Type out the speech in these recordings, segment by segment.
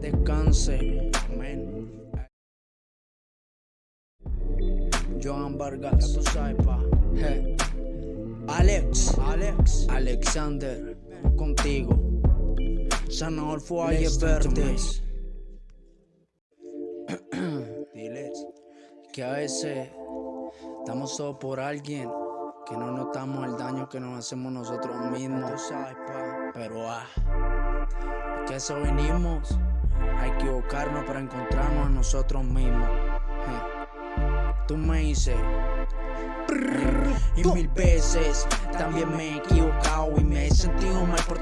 Descanse, amén. Joan Vargas, ya tú sabes, pa. Je. Alex, Alex, Alexander, contigo. Sanador fue verdes. Diles que a veces estamos solo por alguien que no notamos el daño que nos hacemos nosotros mismos. Tú sabes, pa. Pero ah, que eso venimos a equivocarnos para encontrarnos a nosotros mismos. Je. Tú me dices. Y mil veces también me he equivocado y me he sentido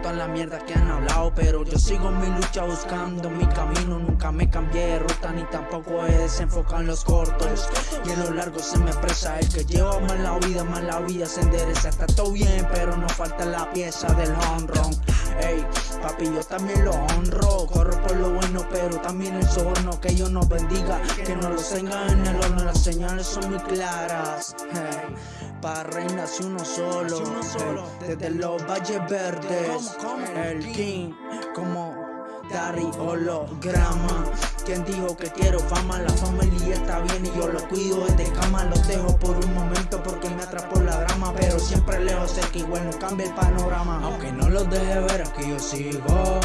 toda la mierda que han hablado Pero yo sigo mi lucha buscando mi camino. Nunca me cambié de ruta ni tampoco he desenfocado en los cortos. Y en lo largo se me expresa el que lleva mal la vida, mal la vida se endereza. Está todo bien pero no falta la pieza del honrón Ey, papi yo también lo honro Corro por lo bueno pero también el soborno Que Dios nos bendiga, que no los tenga en el horno Las señales son muy claras hey. Para reina si uno solo, hey. Desde los valles verdes El king como Dari holograma. Quien dijo que quiero fama, la familia está bien y yo lo cuido. Desde cama Los dejo por un momento porque me atrapó la drama. Pero siempre lejos sé que igual no cambia el panorama. Aunque no los deje ver aquí yo sigo.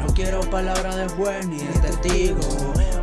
No quiero palabras de juez ni de testigo.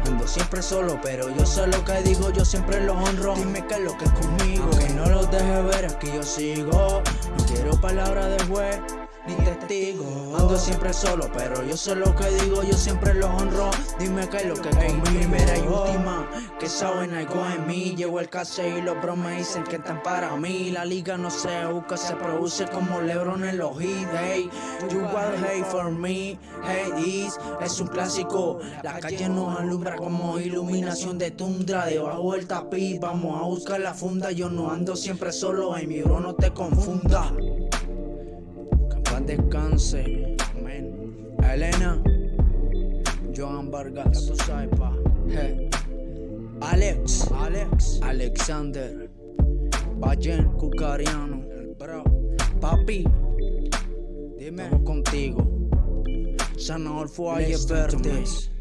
Ando siempre solo, pero yo sé lo que digo, yo siempre lo honro. Dime qué es lo que es conmigo. Aunque no los deje ver aquí yo sigo. No quiero palabras de juez ni testigo Ando siempre solo, pero yo sé lo que digo, yo siempre lo honro. Dime qué es lo que es mi primera y última Que saben algo en mí, llevo el case y los bros me dicen que están para mí. La liga no se busca, se produce como Lebron en los hits Hey, you got hate for me, hey this Es un clásico, la calle nos alumbra como iluminación de tundra Debajo del tapiz, vamos a buscar la funda Yo no ando siempre solo, ay mi bro no te confunda descanse. Amén. Elena, Joan Vargas, ya tú sabes, pa. Hey. Alex, Alex, Alexander, Bayen Cucariano, el bro. Papi, dime, Estamos contigo. Sanador fue verdes.